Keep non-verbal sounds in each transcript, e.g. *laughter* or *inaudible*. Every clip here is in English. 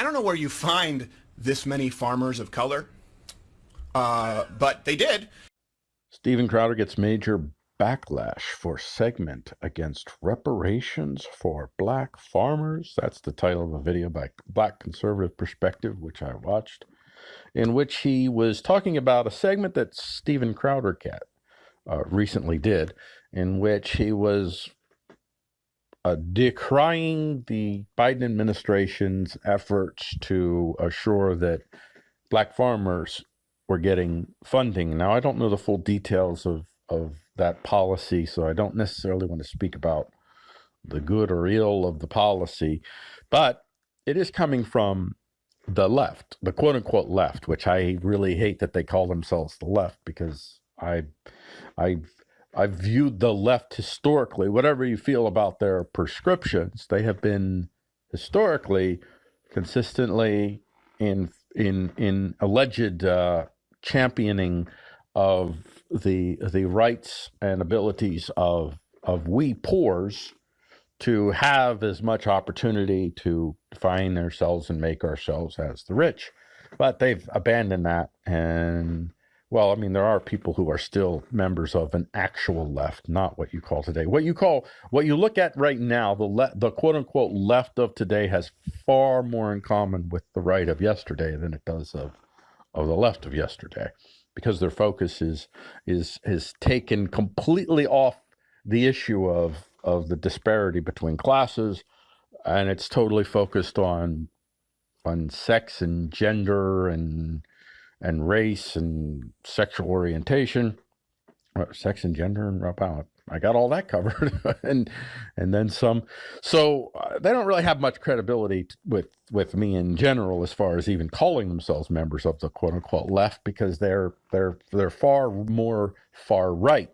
I don't know where you find this many farmers of color, uh, but they did. Steven Crowder gets major backlash for segment against reparations for black farmers. That's the title of a video by Black Conservative Perspective, which I watched, in which he was talking about a segment that Steven Crowder cat uh, recently did, in which he was uh, decrying the Biden administration's efforts to assure that black farmers were getting funding. Now, I don't know the full details of, of that policy, so I don't necessarily want to speak about the good or ill of the policy, but it is coming from the left, the quote unquote left, which I really hate that they call themselves the left because I, I've I've viewed the left historically, whatever you feel about their prescriptions, they have been historically consistently in in in alleged uh, championing of the the rights and abilities of of we poors to have as much opportunity to define ourselves and make ourselves as the rich. But they've abandoned that and well, I mean, there are people who are still members of an actual left, not what you call today. What you call, what you look at right now, the le- the quote unquote left of today has far more in common with the right of yesterday than it does of of the left of yesterday, because their focus is is is taken completely off the issue of of the disparity between classes, and it's totally focused on on sex and gender and and race and sexual orientation, uh, sex and gender and I got all that covered, *laughs* and and then some. So uh, they don't really have much credibility with with me in general as far as even calling themselves members of the quote unquote left because they're they're they're far more far right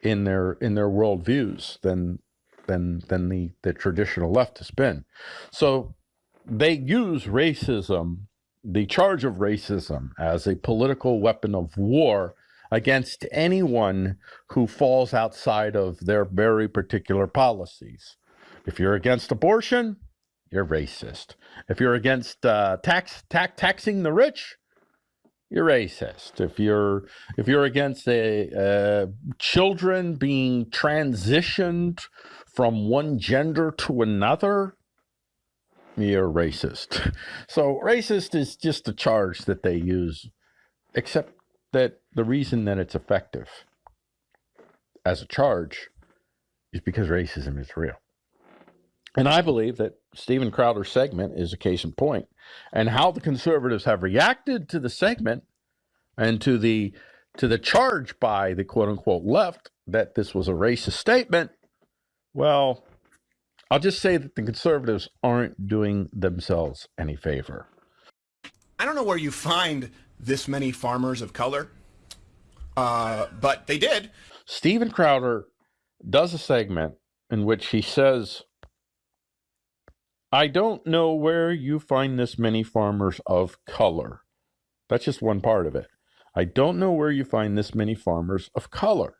in their in their worldviews than than than the the traditional left has been. So they use racism the charge of racism as a political weapon of war against anyone who falls outside of their very particular policies. If you're against abortion, you're racist. If you're against uh, tax, tax taxing the rich, you're racist. If you're if you're against a, uh, children being transitioned from one gender to another, you're racist. *laughs* So racist is just a charge that they use, except that the reason that it's effective as a charge is because racism is real. And I believe that Steven Crowder's segment is a case in point. And how the conservatives have reacted to the segment and to the to the charge by the quote unquote left that this was a racist statement, well, I'll just say that the conservatives aren't doing themselves any favor. I don't know where you find this many farmers of color, uh, but they did. Steven Crowder does a segment in which he says, I don't know where you find this many farmers of color. That's just one part of it. I don't know where you find this many farmers of color.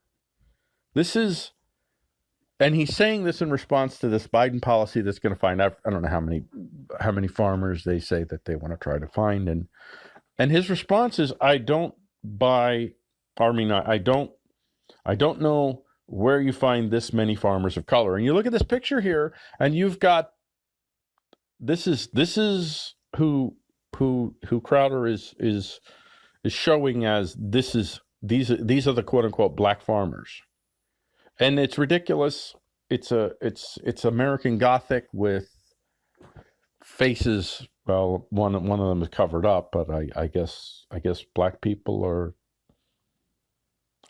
This is and he's saying this in response to this Biden policy that's going to find I don't know how many how many farmers they say that they want to try to find. And and his response is I don't buy I mean I, I don't I don't know where you find this many farmers of color. And you look at this picture here and you've got this is this is who who who Crowder is is is showing as this is these these are the quote unquote black farmers and it's ridiculous. It's a it's it's American Gothic with faces. Well, one one of them is covered up, but I, I guess I guess black people are.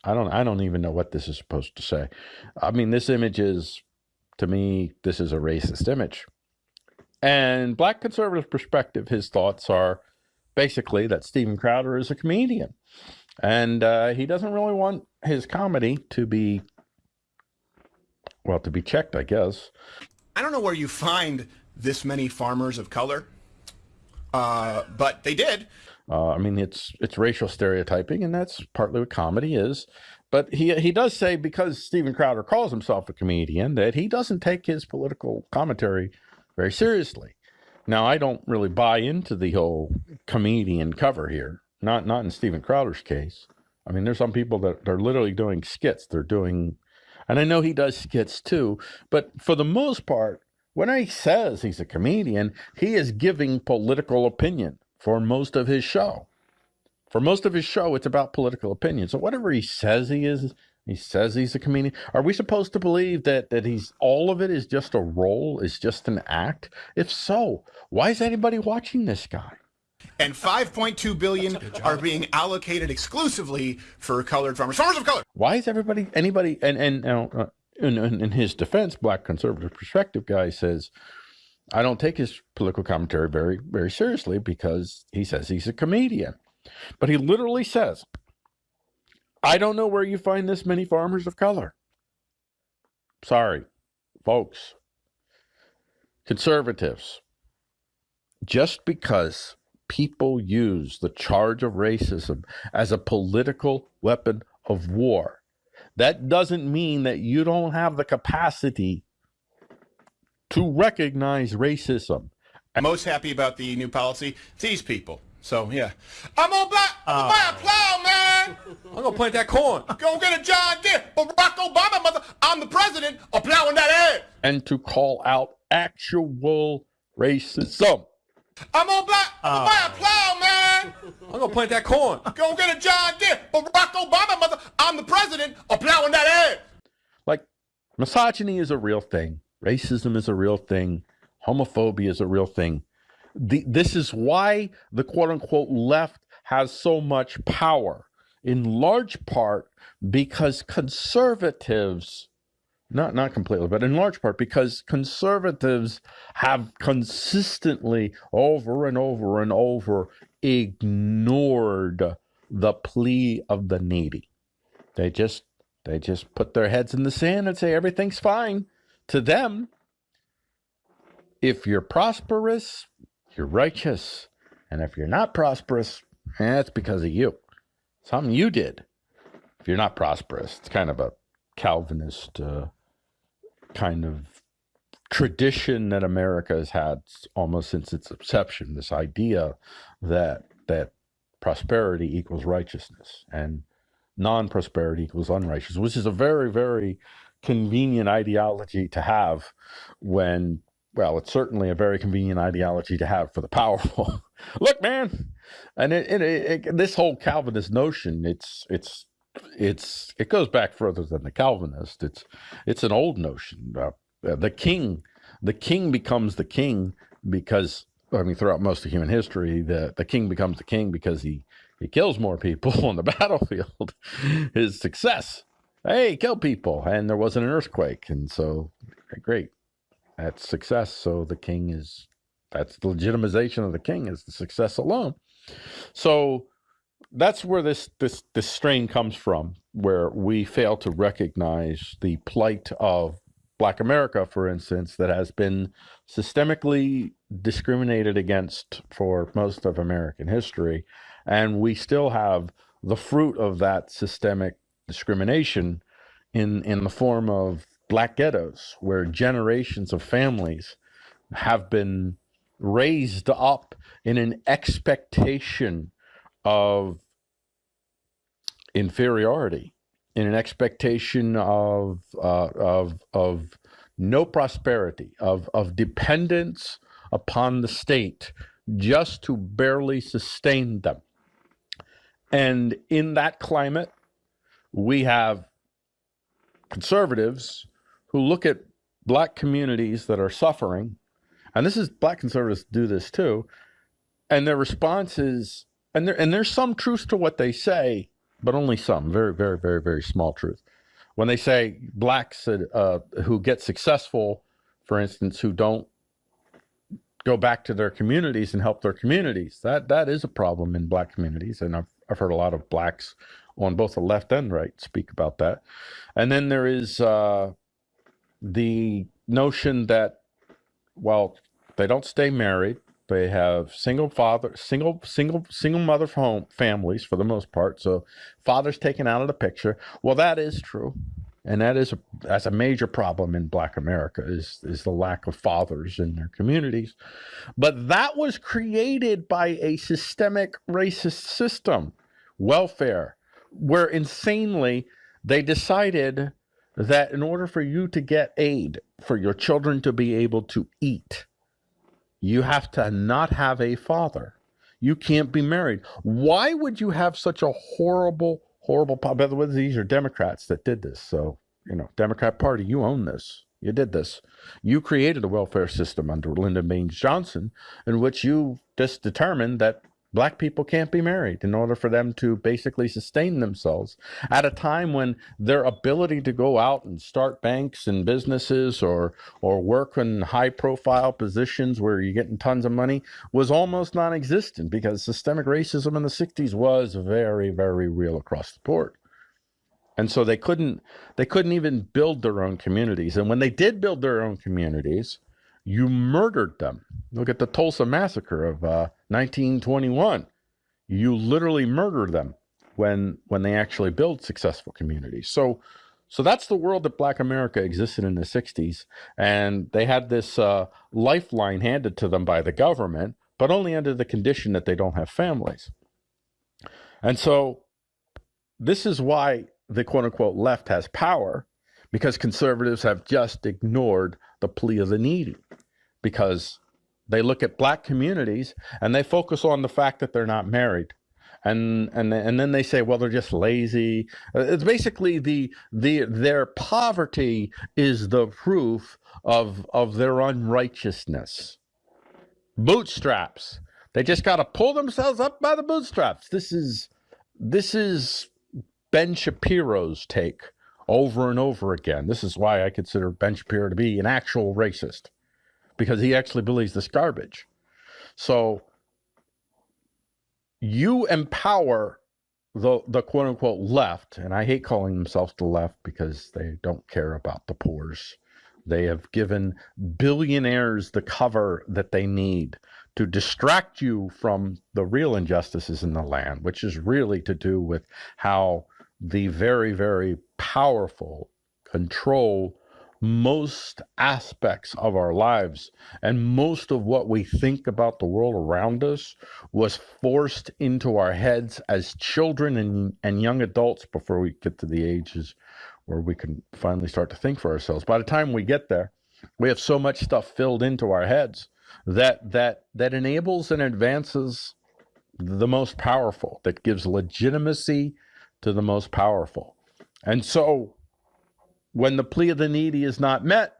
I don't I don't even know what this is supposed to say. I mean, this image is, to me, this is a racist image. And black conservative perspective, his thoughts are basically that Steven Crowder is a comedian, and uh, he doesn't really want his comedy to be well, to be checked, I guess. I don't know where you find this many farmers of color, uh, but they did. Uh, I mean, it's it's racial stereotyping, and that's partly what comedy is. But he he does say because Steven Crowder calls himself a comedian that he doesn't take his political commentary very seriously. Now, I don't really buy into the whole comedian cover here. Not not in Steven Crowder's case. I mean, there's some people that are literally doing skits. They're doing, and I know he does skits too. But for the most part, when he says he's a comedian, he is giving political opinion for most of his show. For most of his show, it's about political opinion. So whatever he says he is, he says he's a comedian. Are we supposed to believe that that he's all of it is just a role, is just an act? If so, why is anybody watching this guy? And 5.2 billion are being allocated exclusively for colored farmers, farmers of color. Why is everybody anybody and and uh, in, in his defense, Black Conservative Perspective guy says, I don't take his political commentary very very seriously because he says he's a comedian, but he literally says I don't know where you find this many farmers of color. Sorry, folks. Conservatives, just because people use the charge of racism as a political weapon of war, that doesn't mean that you don't have the capacity to recognize racism. I'm most happy about the new policy. These people. So yeah, I'm gonna buy, uh, buy a plow, man. I'm gonna plant that corn. Go get a John Deere. Barack Obama, mother. I'm the president of plowing that ass. And to call out actual racism. I'm gonna buy, uh, buy a plow, man. I'm gonna plant that corn. Go get a John Deere. Barack Obama, mother. I'm the president of plowing that ass. Like, misogyny is a real thing. Racism is a real thing. Homophobia is a real thing the, this is why the quote unquote left has so much power, in large part because conservatives, not, not completely, but in large part because conservatives have consistently over and over and over ignored the plea of the needy. They just they just put their heads in the sand and say everything's fine. To them, if you're prosperous, you're righteous. And if you're not prosperous, eh, it's because of you. Something you did. If you're not prosperous, it's kind of a Calvinist uh, kind of tradition that America has had almost since its inception. This idea that that prosperity equals righteousness and non-prosperity equals unrighteous, which is a very, very convenient ideology to have when well, it's certainly a very convenient ideology to have for the powerful. *laughs* Look, man, and it, it, it, this whole Calvinist notion, it's it's it's it goes back further than the Calvinist. It's it's an old notion. Uh, the king, the king becomes the king because I mean, throughout most of human history, the the king becomes the king because he he kills more people *laughs* on the battlefield. His success, hey, kill people, and there wasn't an earthquake, and so great that's success. So the king is that's the legitimization of the king is the success alone. So that's where this this this strain comes from, where we fail to recognize the plight of Black America, for instance, that has been systemically discriminated against for most of American history, and we still have the fruit of that systemic discrimination in in the form of black ghettos where generations of families have been raised up in an expectation of inferiority, in an expectation of uh, of of no prosperity, of of dependence upon the state just to barely sustain them. And in that climate, we have conservatives who look at black communities that are suffering, and this is black conservatives do this too, and their response is, and there and there's some truth to what they say, but only some, very, very, very, very small truth. When they say blacks uh, who get successful, for instance, who don't go back to their communities and help their communities, that that is a problem in black communities, and I've I've heard a lot of blacks on both the left and right speak about that. And then there is uh, the notion that, well, they don't stay married. They have single father, single, single, single mother home families for the most part. So father's taken out of the picture. Well, that is true. and that is a that's a major problem in Black America is is the lack of fathers in their communities. But that was created by a systemic racist system, welfare, where insanely they decided that in order for you to get aid for your children to be able to eat, you have to not have a father. You can't be married. Why would you have such a horrible, horrible? By the way, these are Democrats that did this. So, you know, Democrat Party, you own this. You did this. You created a welfare system under Lyndon Baines Johnson in which you just determined that black people can't be married in order for them to basically sustain themselves at a time when their ability to go out and start banks and businesses or or work in high profile positions where you're getting tons of money was almost non-existent because systemic racism in the 60s was very very real across the board. And so they couldn't they couldn't even build their own communities. And when they did build their own communities you murdered them. Look at the Tulsa massacre of uh, 1921. You literally murder them when when they actually build successful communities. So so that's the world that Black America existed in the 60s, and they had this uh, lifeline handed to them by the government, but only under the condition that they don't have families. And so this is why the quote unquote left has power because conservatives have just ignored the plea of the needy because they look at black communities and they focus on the fact that they're not married. And and and then they say well they're just lazy. Uh, it's basically the the their poverty is the proof of of their unrighteousness. Bootstraps. They just got to pull themselves up by the bootstraps. This is this is ben shapiro's take over and over again this is why i consider ben shapiro to be an actual racist because he actually believes this garbage. So you empower the the quote unquote left, and I hate calling themselves the left because they don't care about the poor's. They have given billionaires the cover that they need to distract you from the real injustices in the land, which is really to do with how the very, very powerful control most aspects of our lives and most of what we think about the world around us was forced into our heads as children and, and young adults before we get to the ages where we can finally start to think for ourselves. By the time we get there, we have so much stuff filled into our heads that that that enables and advances the most powerful, that gives legitimacy to the most powerful. And so when the plea of the needy is not met,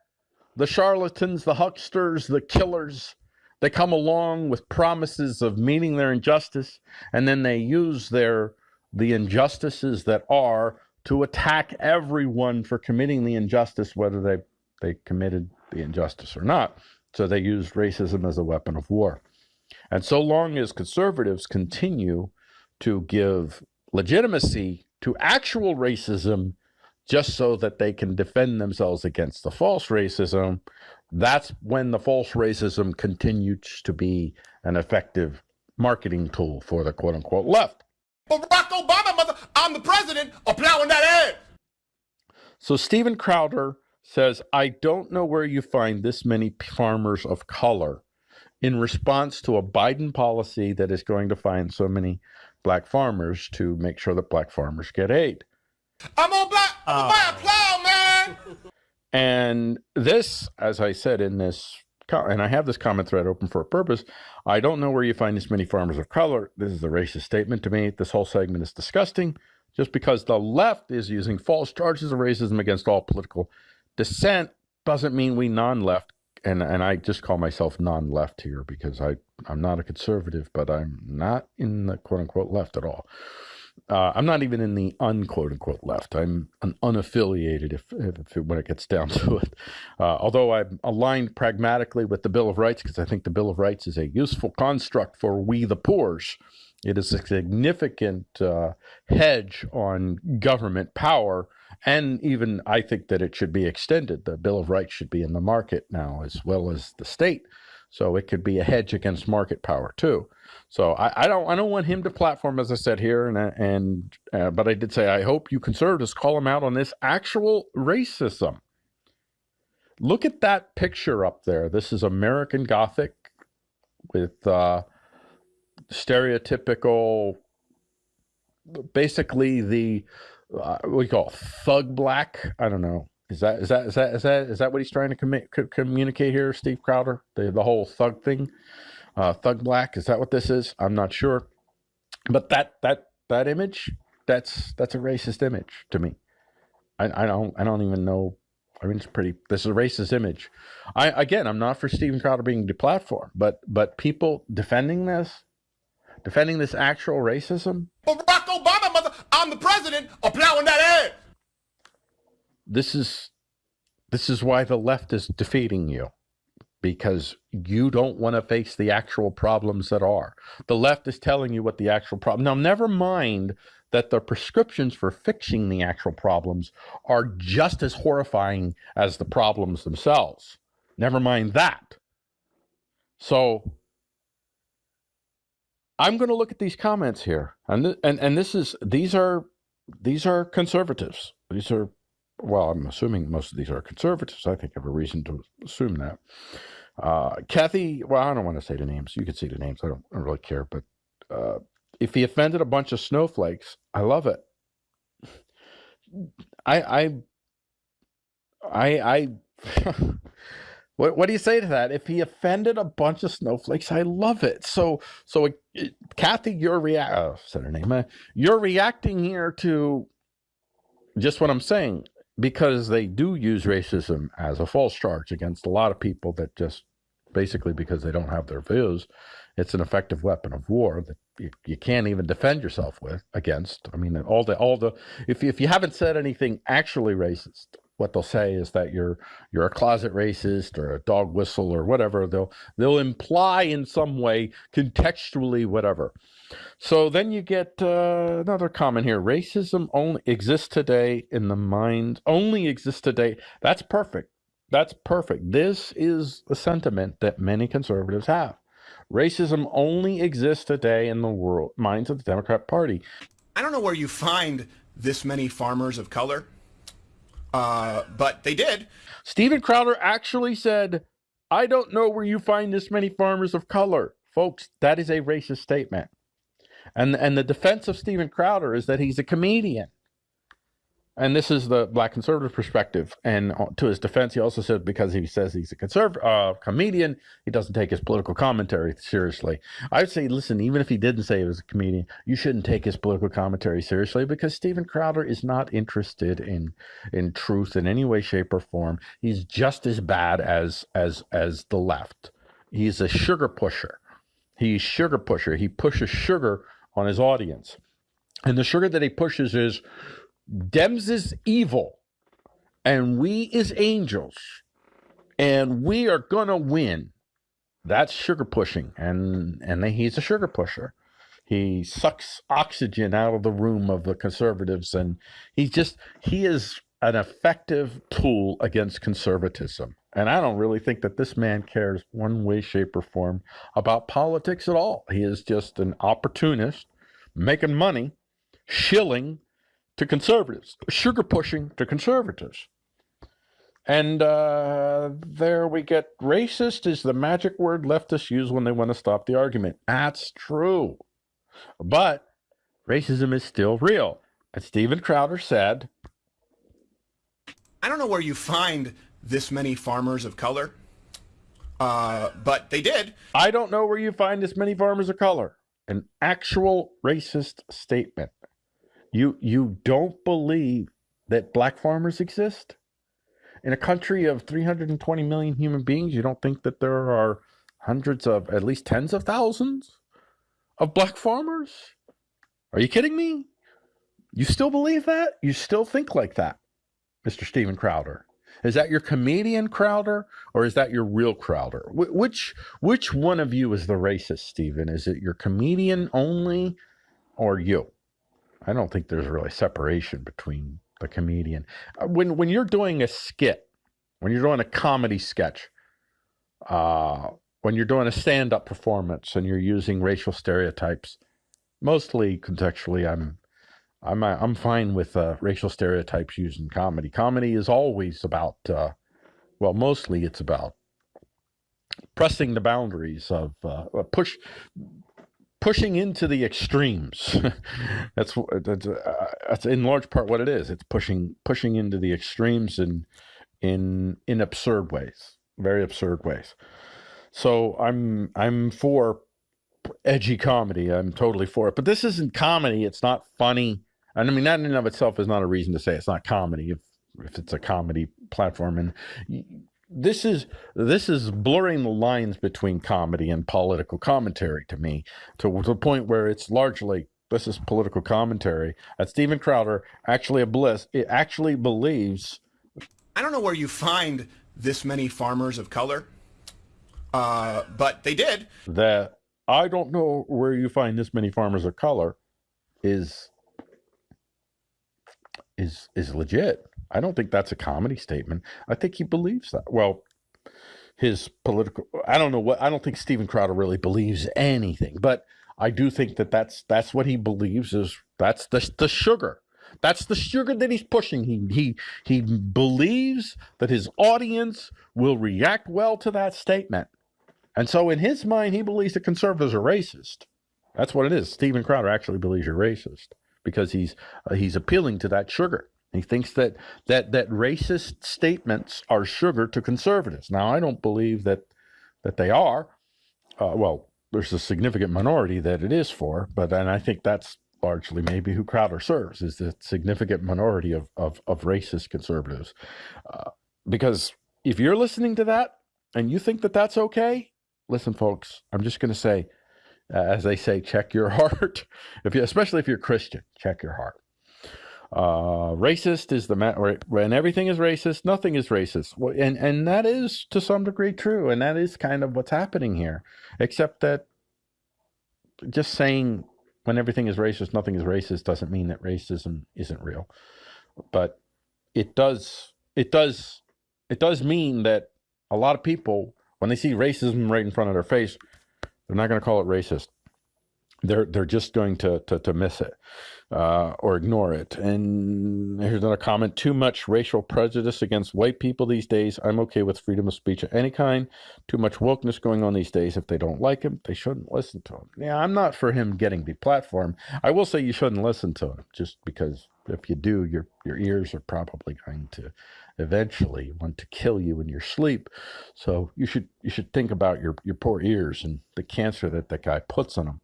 the charlatans, the hucksters, the killers, they come along with promises of meeting their injustice, and then they use their the injustices that are to attack everyone for committing the injustice, whether they they committed the injustice or not. So they use racism as a weapon of war. And so long as conservatives continue to give legitimacy to actual racism just so that they can defend themselves against the false racism, that's when the false racism continues to be an effective marketing tool for the quote unquote left. Barack Obama, mother, I'm the president, plowing that ass. So Steven Crowder says, I don't know where you find this many farmers of color in response to a Biden policy that is going to find so many black farmers to make sure that black farmers get aid. I'm on black. I'm buy a plow, man. And this, as I said in this, and I have this comment thread open for a purpose. I don't know where you find this many farmers of color. This is a racist statement to me. This whole segment is disgusting. Just because the left is using false charges of racism against all political dissent doesn't mean we non-left and and I just call myself non-left here because I I'm not a conservative, but I'm not in the quote unquote left at all. Uh, I'm not even in the unquote unquote left. I'm an unaffiliated if, if when it gets down *laughs* to it. Uh, although I'm aligned pragmatically with the Bill of Rights because I think the Bill of Rights is a useful construct for we the poors. It is a significant uh, hedge on government power, and even I think that it should be extended. The Bill of Rights should be in the market now as well as the state So it could be a hedge against market power too. So I, I don't I don't want him to platform as I said here, and and uh, but I did say I hope you conservatives call him out on this actual racism. Look at that picture up there. This is American Gothic with uh, stereotypical, basically the uh, you call it? thug black. I don't know. Is that is that is that is that is that what he's trying to commi- co- communicate here, Steve Crowder? The the whole thug thing, uh, thug black. Is that what this is? I'm not sure, but that that that image, that's that's a racist image to me. I, I don't I don't even know. I mean, it's pretty. This is a racist image. I again, I'm not for Steven Crowder being deplatformed, but but people defending this, defending this actual racism, I'm the president, of plowing that ass. this is this is why the left is defeating you because you don't want to face the actual problems that are. The left is telling you what the actual problem now never mind that the prescriptions for fixing the actual problems are just as horrifying as the problems themselves. Never mind that. So i'm going to look at these comments here and th- and and this is these are these are conservatives these are well, I'm assuming most of these are conservatives. I think I have a reason to assume that. Uh, Kathy, well, I don't want to say the names. You can see the names. I don't, I don't really care. But uh, if he offended a bunch of snowflakes, I love it. I, I, I, I. *laughs* what, what do you say to that? If he offended a bunch of snowflakes, I love it. So, so it, it, Kathy, you're react. Oh, said her name. You're reacting here to just what I'm saying because they do use racism as a false charge against a lot of people that just basically because they don't have their views it's an effective weapon of war that you, you can't even defend yourself with against i mean all the all the if, if you haven't said anything actually racist what they'll say is that you're you're a closet racist or a dog whistle or whatever they'll they'll imply in some way contextually whatever so then you get uh, another comment here. Racism only exists today in the mind, only exists today. That's perfect. That's perfect. This is a sentiment that many conservatives have. Racism only exists today in the world minds of the Democrat Party. I don't know where you find this many farmers of color, uh, but they did. Steven Crowder actually said, I don't know where you find this many farmers of color. Folks, that is a racist statement. And and the defense of Steven Crowder is that he's a comedian. And this is the black conservative perspective. And to his defense, he also said because he says he's a conservative uh, comedian, he doesn't take his political commentary seriously. I would say, listen, even if he didn't say he was a comedian, you shouldn't take his political commentary seriously because Steven Crowder is not interested in in truth in any way, shape, or form. He's just as bad as as as the left. He's a sugar pusher. He's sugar pusher. He pushes sugar on his audience. And the sugar that he pushes is Dems is evil and we is angels and we are to win. That's sugar pushing and and he's a sugar pusher. He sucks oxygen out of the room of the conservatives and he's just he is an effective tool against conservatism. And I don't really think that this man cares one way, shape, or form about politics at all. He is just an opportunist making money, shilling to conservatives, sugar pushing to conservatives. And uh, there we get racist is the magic word leftists use when they want to stop the argument. That's true. But racism is still real. As Steven Crowder said, I don't know where you find this many farmers of color, uh, but they did. I don't know where you find this many farmers of color. An actual racist statement. You you don't believe that black farmers exist? In a country of 320 million human beings, you don't think that there are hundreds of at least tens of thousands of black farmers? Are you kidding me? You still believe that? You still think like that, Mr. Steven Crowder? Is that your comedian Crowder or is that your real Crowder? Wh- which which one of you is the racist, Steven? Is it your comedian only or you? I don't think there's really separation between the comedian. Uh, When when you're doing a skit, when you're doing a comedy sketch, uh, when you're doing a stand-up performance and you're using racial stereotypes, mostly contextually, I'm I'm uh, I'm fine with uh, racial stereotypes used in comedy. Comedy is always about, uh, well, mostly it's about pressing the boundaries of uh, push pushing into the extremes. *laughs* that's that's, uh, that's in large part what it is. It's pushing pushing into the extremes in in in absurd ways, very absurd ways. So I'm I'm for edgy comedy. I'm totally for it. But this isn't comedy. It's not funny. And I mean, that in and of itself is not a reason to say it's not comedy if if it's a comedy platform. And this is this is blurring the lines between comedy and political commentary to me to, to the point where it's largely this is political commentary. That Steven Crowder actually a bliss. It actually believes. I don't know where you find this many farmers of color, uh, but they did. That I don't know where you find this many farmers of color is is is legit. I don't think that's a comedy statement. I think he believes that. Well, his political I don't know what I don't think Steven Crowder really believes anything, but I do think that that's that's what he believes is that's the the sugar. That's the sugar that he's pushing. He he he believes that his audience will react well to that statement. And so in his mind he believes that conservatives are racist. That's what it is. Steven Crowder actually believes you're racist because he's uh, he's appealing to that sugar. He thinks that that that racist statements are sugar to conservatives. Now, I don't believe that that they are. Uh, well, there's a significant minority that it is for, but and I think that's largely maybe who Crowder serves is the significant minority of of, of racist conservatives. Uh, because if you're listening to that and you think that that's okay, listen, folks. I'm just going to say uh, as they say, check your *laughs* heart. If you, especially if you're Christian, check your heart. Uh, racist is the when everything is racist, nothing is racist, and and that is to some degree true, and that is kind of what's happening here. Except that just saying when everything is racist, nothing is racist doesn't mean that racism isn't real, but it does it does it does mean that a lot of people when they see racism right in front of their face they're not going to call it racist. They're they're just going to to, to miss it uh, or ignore it. And here's another comment: too much racial prejudice against white people these days. I'm okay with freedom of speech of any kind. Too much wokeness going on these days. If they don't like him, they shouldn't listen to him. Yeah, I'm not for him getting the platform. I will say you shouldn't listen to him just because if you do, your your ears are probably going to eventually want to kill you in your sleep. So you should you should think about your your poor ears and the cancer that that guy puts on them.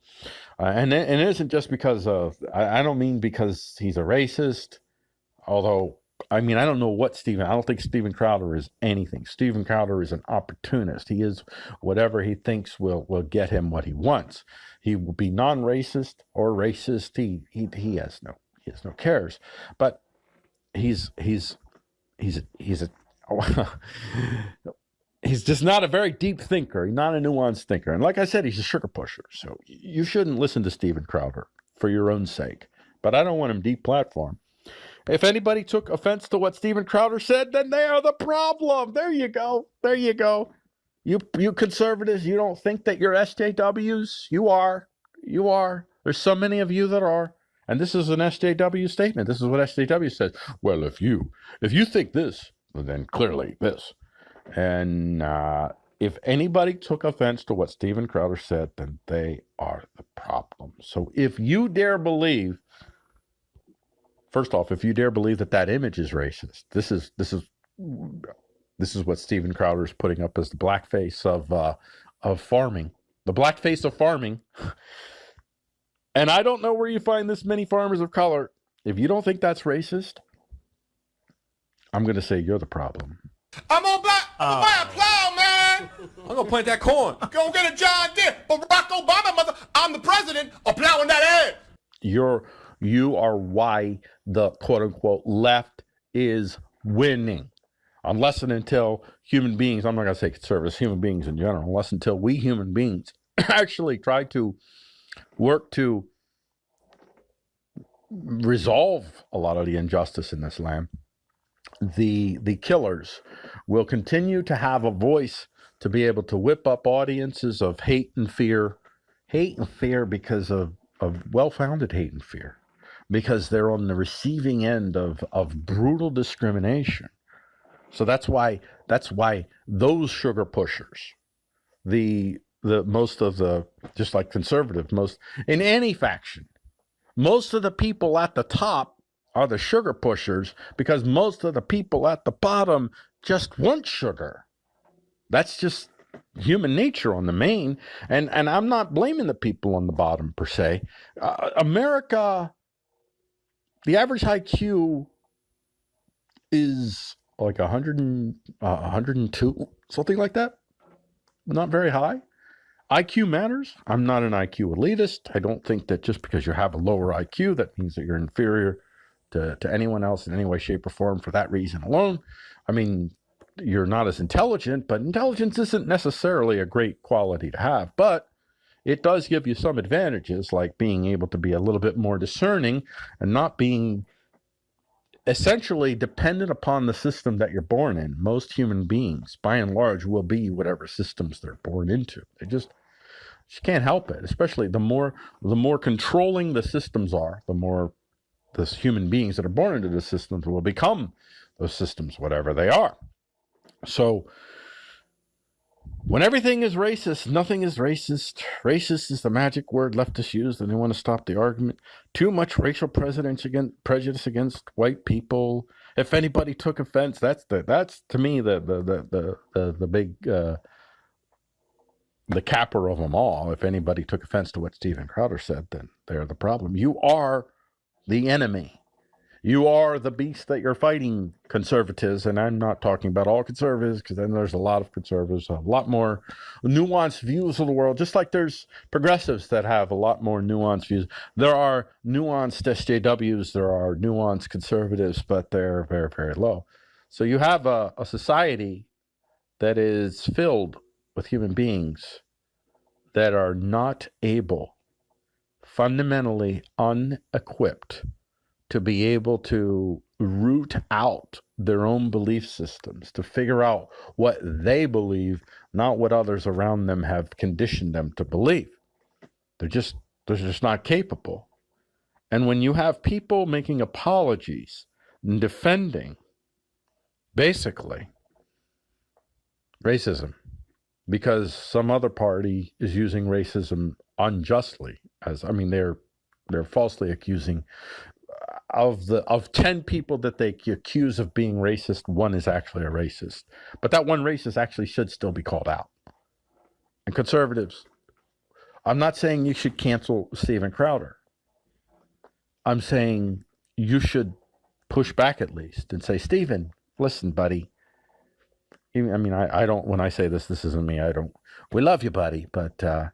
Uh, and and it isn't just because of I, I don't mean because he's a racist, although I mean, I don't know what Steven, I don't think Steven Crowder is anything. Steven Crowder is an opportunist. He is whatever he thinks will, will get him what he wants. He will be non-racist or racist. He, he, he has no, he has no cares, but he's, he's he's a, he's a *laughs* he's just not a very deep thinker. Not a nuanced thinker. And like I said, he's a sugar pusher. So you shouldn't listen to Steven Crowder for your own sake. But I don't want him deep platform. If anybody took offense to what Steven Crowder said, then they are the problem. There you go. There you go. You you conservatives, you don't think that you're SJWs? You are. You are. There's so many of you that are. And this is an SJW statement. This is what SJW says. Well, if you if you think this, then clearly this. And uh, if anybody took offense to what Steven Crowder said, then they are the problem. So if you dare believe, first off, if you dare believe that that image is racist, this is this is this is what Steven Crowder is putting up as the blackface of uh, of farming, the blackface of farming. *laughs* And I don't know where you find this many farmers of color. If you don't think that's racist, I'm going to say you're the problem. I'm on black. Uh, buy a plow, man. I'm gonna plant that corn. Go get a John Deere. Barack Obama, mother. I'm the president of plowing that air. You're you are why the quote unquote left is winning. Unless and until human beings, I'm not gonna say conservatives, human beings in general, unless until we human beings *coughs* actually try to work to resolve a lot of the injustice in this land, the the killers will continue to have a voice to be able to whip up audiences of hate and fear, hate and fear because of, of well founded hate and fear, because they're on the receiving end of, of brutal discrimination. So that's why that's why those sugar pushers, the the most of the just like conservative, most in any faction, most of the people at the top are the sugar pushers because most of the people at the bottom just want sugar. That's just human nature on the main, and and I'm not blaming the people on the bottom per se. Uh, America, the average IQ is like 100 and, uh, 102, something like that. Not very high. IQ matters. I'm not an IQ elitist. I don't think that just because you have a lower IQ, that means that you're inferior to, to anyone else in any way, shape, or form for that reason alone. I mean, you're not as intelligent, but intelligence isn't necessarily a great quality to have. But it does give you some advantages, like being able to be a little bit more discerning and not being essentially dependent upon the system that you're born in. Most human beings, by and large, will be whatever systems they're born into. They just just can't help it. Especially the more the more controlling the systems are, the more the human beings that are born into the systems will become those systems, whatever they are. So when everything is racist, nothing is racist. Racist is the magic word leftists use, and they want to stop the argument. Too much racial prejudice against white people. If anybody took offense, that's the that's to me the the the the the, big uh, the capper of them all. If anybody took offense to what Steven Crowder said, then they're the problem. You are the enemy. You are the beast that you're fighting, conservatives. And I'm not talking about all conservatives because then there's a lot of conservatives, a lot more nuanced views of the world, just like there's progressives that have a lot more nuanced views. There are nuanced SJWs, there are nuanced conservatives, but they're very, very low. So you have a, a society that is filled with human beings that are not able, fundamentally unequipped to be able to root out their own belief systems, to figure out what they believe, not what others around them have conditioned them to believe. They're just they're just not capable. And when you have people making apologies and defending basically racism because some other party is using racism unjustly as I mean they're they're falsely accusing of the of 10 people that they accuse of being racist one is actually a racist. But that one racist actually should still be called out. And conservatives i'm not saying you should cancel steven crowder. I'm saying you should push back at least and say steven listen buddy. I mean I, I don't when i say this this isn't me. I don't we love you buddy but uh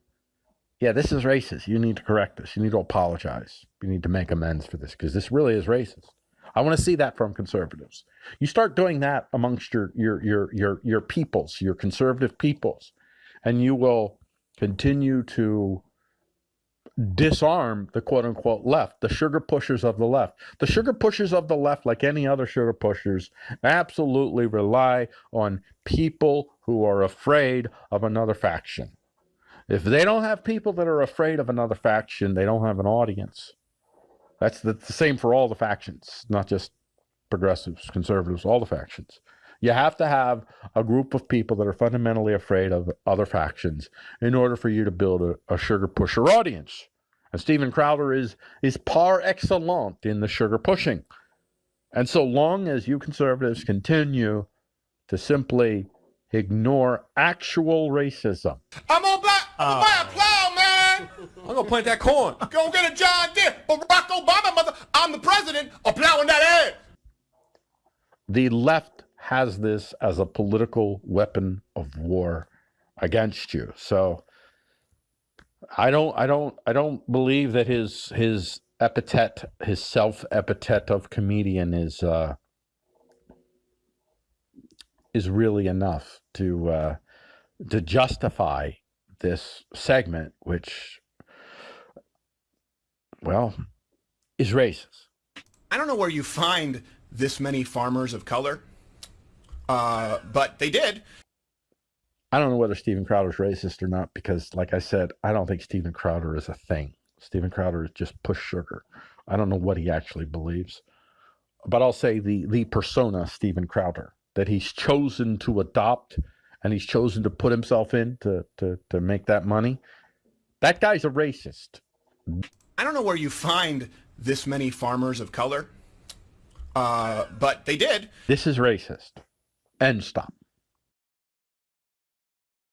yeah, this is racist. You need to correct this. You need to apologize. You need to make amends for this because this really is racist. I want to see that from conservatives. You start doing that amongst your your your your your peoples, your conservative peoples, and you will continue to disarm the quote unquote left, the sugar pushers of the left. The sugar pushers of the left, like any other sugar pushers, absolutely rely on people who are afraid of another faction. If they don't have people that are afraid of another faction, they don't have an audience. That's the, the same for all the factions, not just progressives, conservatives, all the factions. You have to have a group of people that are fundamentally afraid of other factions in order for you to build a, a sugar pusher audience. And Steven Crowder is is par excellent in the sugar pushing. And so long as you conservatives continue to simply ignore actual racism. I'm buy, I'm gonna buy a plow, man. I'm gonna plant that corn. Go get a John Deere. Barack Obama, mother. I'm the president of plowing that ass. The left has this as a political weapon of war against you. So I don't I don't I don't believe that his his epithet, his self epithet of comedian is uh is really enough to uh, to justify this segment, which, well, is racist. I don't know where you find this many farmers of color, uh, but they did. I don't know whether Steven Crowder's racist or not because, like I said, I don't think Steven Crowder is a thing. Steven Crowder is just push sugar. I don't know what he actually believes, but I'll say the the persona Steven Crowder that he's chosen to adopt and he's chosen to put himself in to to to make that money. That guy's a racist. I don't know where you find this many farmers of color, uh, but they did. This is racist. End stop.